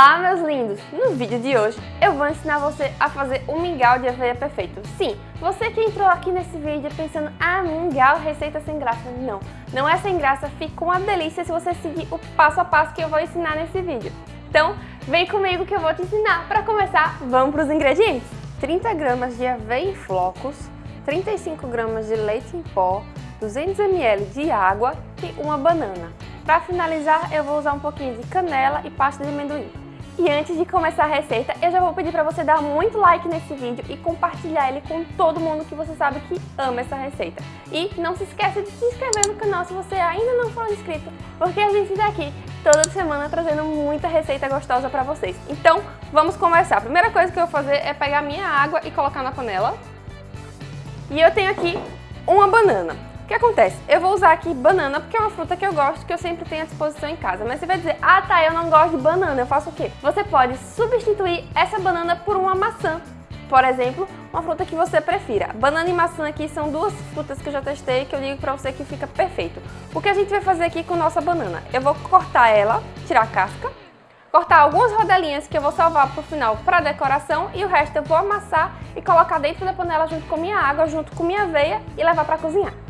Olá, meus lindos! No vídeo de hoje, eu vou ensinar você a fazer o mingau de aveia perfeito. Sim, você que entrou aqui nesse vídeo pensando, ah, mingau, receita sem graça. Não, não é sem graça, fica uma delícia se você seguir o passo a passo que eu vou ensinar nesse vídeo. Então, vem comigo que eu vou te ensinar. Para começar, vamos para os ingredientes. 30 gramas de aveia em flocos, 35 gramas de leite em pó, 200 ml de água e uma banana. Para finalizar, eu vou usar um pouquinho de canela e pasta de amendoim. E antes de começar a receita, eu já vou pedir para você dar muito like nesse vídeo e compartilhar ele com todo mundo que você sabe que ama essa receita. E não se esqueça de se inscrever no canal se você ainda não for inscrito, porque a gente está aqui toda semana trazendo muita receita gostosa para vocês. Então, vamos começar. A primeira coisa que eu vou fazer é pegar minha água e colocar na panela. E eu tenho aqui uma banana. O que acontece? Eu vou usar aqui banana porque é uma fruta que eu gosto, que eu sempre tenho à disposição em casa. Mas você vai dizer, ah tá, eu não gosto de banana, eu faço o quê? Você pode substituir essa banana por uma maçã. Por exemplo, uma fruta que você prefira. Banana e maçã aqui são duas frutas que eu já testei que eu digo pra você que fica perfeito. O que a gente vai fazer aqui com nossa banana? Eu vou cortar ela, tirar a casca, cortar algumas rodelinhas que eu vou salvar para o final para decoração e o resto eu vou amassar e colocar dentro da panela junto com minha água, junto com minha aveia e levar para cozinhar.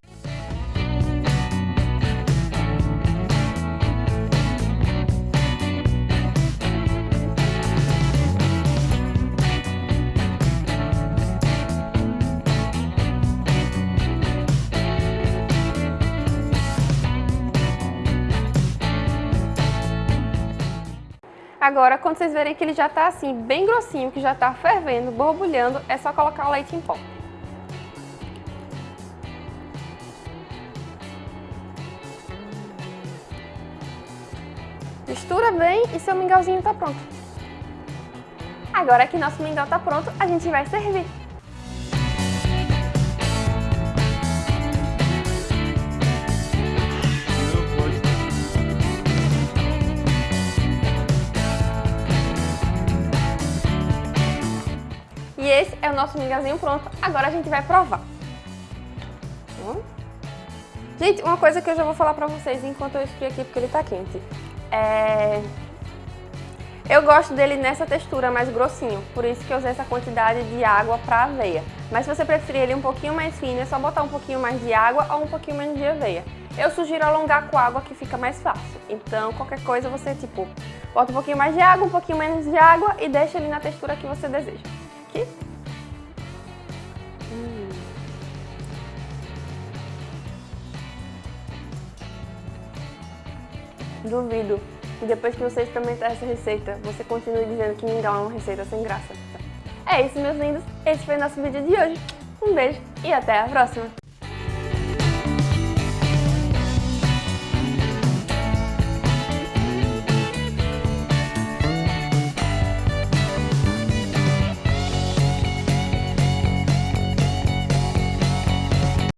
Agora, quando vocês verem que ele já está assim, bem grossinho, que já está fervendo, borbulhando, é só colocar o leite em pó. Mistura bem e seu mingauzinho está pronto. Agora que nosso mingau está pronto, a gente vai servir. E esse é o nosso mingauzinho pronto. Agora a gente vai provar. Hum? Gente, uma coisa que eu já vou falar pra vocês enquanto eu esfrio aqui, porque ele tá quente. É... Eu gosto dele nessa textura mais grossinho, por isso que eu usei essa quantidade de água pra aveia. Mas se você preferir ele um pouquinho mais fino, é só botar um pouquinho mais de água ou um pouquinho menos de aveia. Eu sugiro alongar com água que fica mais fácil. Então, qualquer coisa você, tipo, bota um pouquinho mais de água, um pouquinho menos de água e deixa ele na textura que você deseja Duvido que depois que você experimentar essa receita, você continue dizendo que mingau é uma receita sem graça. É isso, meus lindos. Esse foi o nosso vídeo de hoje. Um beijo e até a próxima!